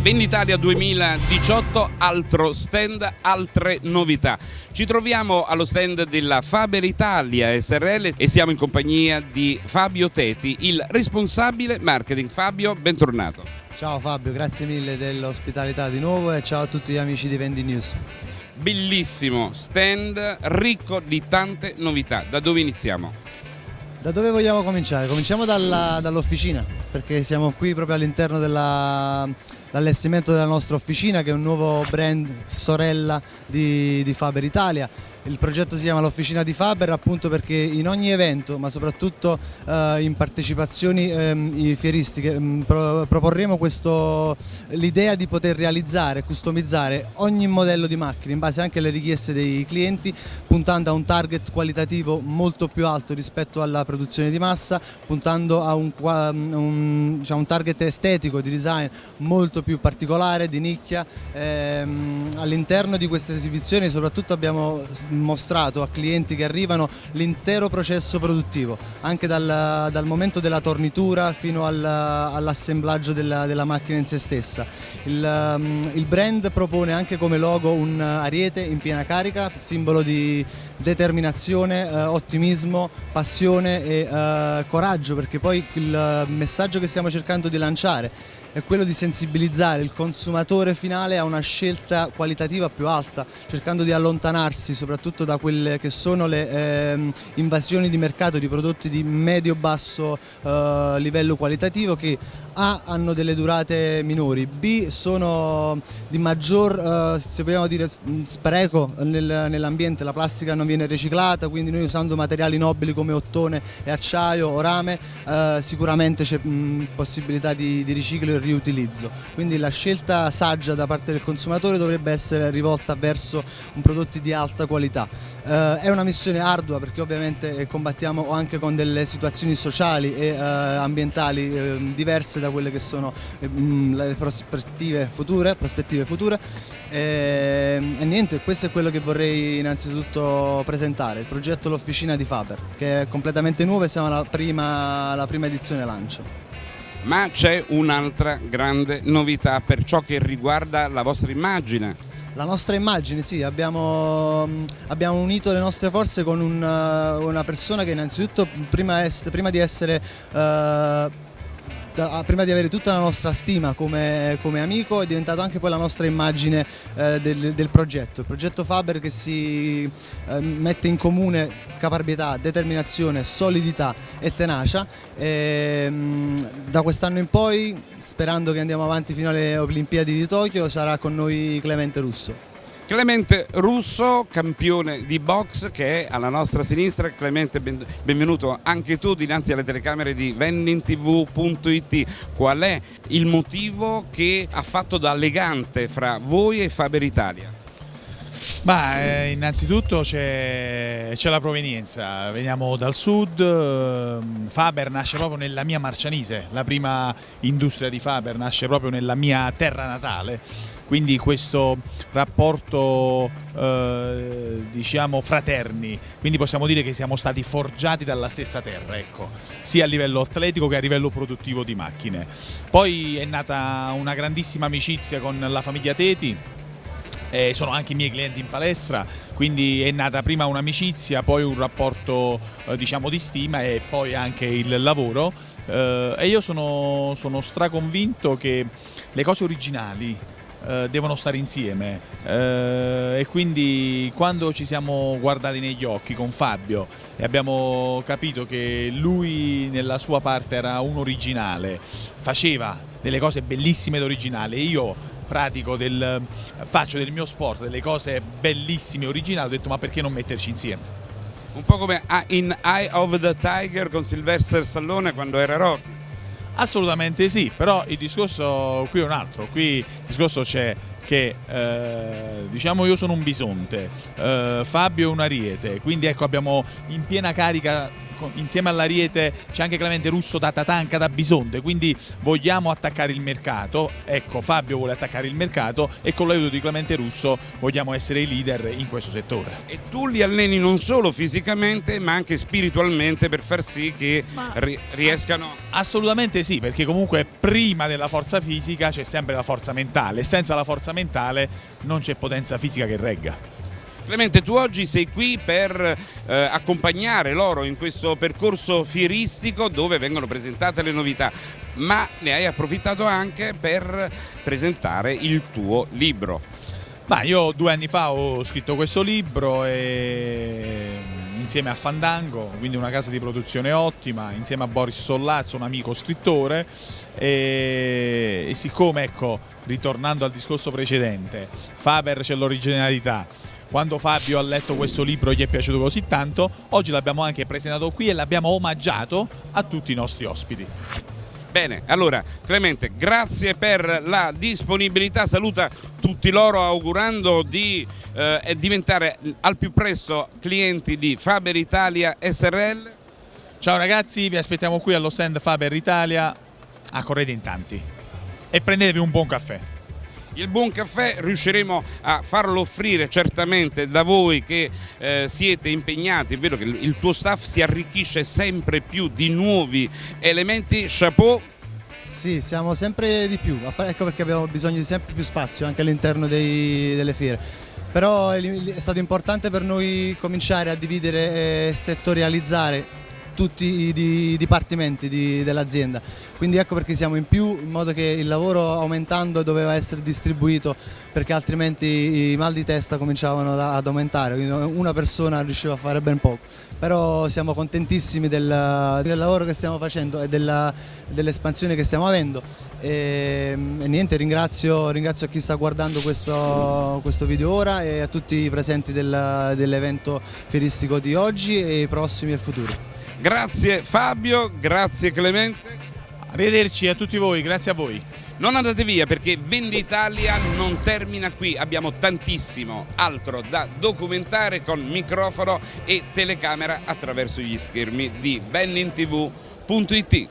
Venditalia 2018, altro stand, altre novità. Ci troviamo allo stand della Faber Italia SRL e siamo in compagnia di Fabio Teti, il responsabile marketing. Fabio, bentornato. Ciao Fabio, grazie mille dell'ospitalità di nuovo e ciao a tutti gli amici di Vendi News. Bellissimo stand, ricco di tante novità. Da dove iniziamo? Da dove vogliamo cominciare? Cominciamo dall'officina perché siamo qui proprio all'interno dell'allestimento della nostra officina che è un nuovo brand sorella di, di Faber Italia il progetto si chiama l'Officina di Faber appunto perché in ogni evento, ma soprattutto eh, in partecipazioni eh, fieristiche, pro proporremo l'idea di poter realizzare, customizzare ogni modello di macchina in base anche alle richieste dei clienti, puntando a un target qualitativo molto più alto rispetto alla produzione di massa, puntando a un, un, diciamo, un target estetico di design molto più particolare, di nicchia. Ehm, all'interno di queste esibizioni soprattutto abbiamo mostrato a clienti che arrivano l'intero processo produttivo, anche dal, dal, momento della tornitura fino al, all'assemblaggio della, della, macchina in se stessa. Il, um, il, brand propone anche come logo un ariete in piena carica, simbolo di determinazione, eh, ottimismo, passione e eh, coraggio, perché poi il messaggio che stiamo cercando di lanciare è quello di sensibilizzare il consumatore finale a una scelta qualitativa più alta, cercando di allontanarsi soprattutto da quelle che sono le eh, invasioni di mercato di prodotti di medio-basso eh, livello qualitativo che A hanno delle durate minori, B sono di maggior, eh, se vogliamo dire, spreco nel, nell'ambiente, la plastica non viene riciclata, quindi noi usando materiali nobili come ottone e acciaio o rame eh, sicuramente c'è possibilità di, di riciclo e riutilizzo. Quindi la scelta saggia da parte del consumatore dovrebbe essere rivolta verso un prodotti di alta qualità. Eh, è una missione ardua perché ovviamente combattiamo anche con delle situazioni sociali e eh, ambientali eh, diverse da quelle che sono mm, le prospettive future, prospettive future. E, e, niente, questo è quello che vorrei innanzitutto presentare, il progetto L'Officina di Faber, che è completamente nuovo e siamo alla prima, alla prima edizione lancio ma c'è un'altra grande novità per ciò che riguarda la vostra immagine. La nostra immagine, sì, abbiamo, abbiamo unito le nostre forze con una, una persona che innanzitutto prima, est, prima di essere... Uh, Ah, prima di avere tutta la nostra stima come, come amico è diventato anche poi la nostra immagine eh, del, del, progetto, il progetto Faber che si eh, mette in comune caparbietà, determinazione, solidità e tenacia e, mh, da quest'anno in poi sperando che andiamo avanti fino alle Olimpiadi di Tokyo sarà con noi Clemente Russo. Clemente Russo, campione di box che è alla nostra sinistra. Clemente, benvenuto anche tu dinanzi alle telecamere di vendintv.it. Qual è il motivo che ha fatto da legante fra voi e Faber Italia? Bah, eh, innanzitutto c'è la provenienza, veniamo dal sud, ehm, Faber nasce proprio nella mia Marcianise, la prima industria di Faber nasce proprio nella mia terra natale, quindi questo rapporto eh, diciamo fraterni, quindi possiamo dire che siamo stati forgiati dalla stessa terra, ecco, sia a livello atletico che a livello produttivo di macchine. Poi è nata una grandissima amicizia con la famiglia Teti, eh, sono anche i miei clienti in palestra, quindi è nata prima un'amicizia, poi un rapporto eh, diciamo di stima e poi anche il lavoro. Eh, e io sono, sono straconvinto che le cose originali eh, devono stare insieme. Eh, e quindi quando ci siamo guardati negli occhi con Fabio e abbiamo capito che lui nella sua parte era un originale, faceva delle cose bellissime ed originali e io pratico del, faccio del mio sport delle cose bellissime originali ho detto ma perché non metterci insieme? Un po' come in Eye of the Tiger con Sylvester Stallone quando era Rocky Assolutamente sì, però il discorso qui è un altro, qui il discorso c'è che eh, diciamo io sono un bisonte, eh, Fabio è un ariete, quindi ecco abbiamo in piena carica insieme all'Ariete c'è anche Clemente Russo da Tatanca, da Bisonte, quindi vogliamo attaccare il mercato, ecco Fabio vuole attaccare il mercato e con l'aiuto di Clemente Russo vogliamo essere i leader in questo settore. E tu li alleni non solo fisicamente ma anche spiritualmente per far sì che ri riescano... Assolutamente sì, perché comunque prima della forza fisica c'è sempre la forza mentale, senza la forza mentale non c'è potenza fisica che regga. Clemente, tu oggi sei qui per eh, accompagnare loro in questo percorso fieristico dove vengono presentate le novità, ma ne hai approfittato anche per presentare il tuo libro. Ma io due anni fa ho scritto questo libro e insieme a Fandango, quindi una casa di produzione ottima, insieme a Boris Sollazzo, un amico scrittore e, e siccome ecco, ritornando al discorso precedente, Faber c'è l'originalità, quando Fabio ha letto questo libro gli è piaciuto così tanto, oggi l'abbiamo anche presentato qui e l'abbiamo omaggiato a tutti i nostri ospiti. Bene, allora Clemente, grazie per la disponibilità, saluta tutti loro augurando di eh, diventare al più presto clienti di Faber Italia SRL. Ciao ragazzi, vi aspettiamo qui allo stand Faber Italia a Correde in Tanti e prendetevi un buon caffè. Il buon caffè riusciremo a farlo offrire certamente da voi che eh, siete impegnati, è vero che il tuo staff si arricchisce sempre più di nuovi elementi, chapeau. Sì, siamo sempre di più, ecco perché abbiamo bisogno di sempre più spazio anche all'interno delle fiere. Però è stato importante per noi cominciare a dividere e settorializzare tutti i dipartimenti dell'azienda. Quindi ecco perché siamo in più, in modo che il lavoro aumentando doveva essere distribuito perché altrimenti i mal di testa cominciavano ad aumentare, quindi una persona riusciva a fare ben poco. Però siamo contentissimi del, del lavoro che stiamo facendo e dell'espansione che stiamo avendo. E, e niente, ringrazio, ringrazio, chi sta guardando questo, questo, video ora e a tutti i presenti del, dell'evento fieristico di oggi e prossimi e futuri. Grazie Fabio, grazie Clemente. Arrivederci a tutti voi, grazie a voi. Non andate via perché Venditalia non termina qui, abbiamo tantissimo altro da documentare con microfono e telecamera attraverso gli schermi di bennintv.it.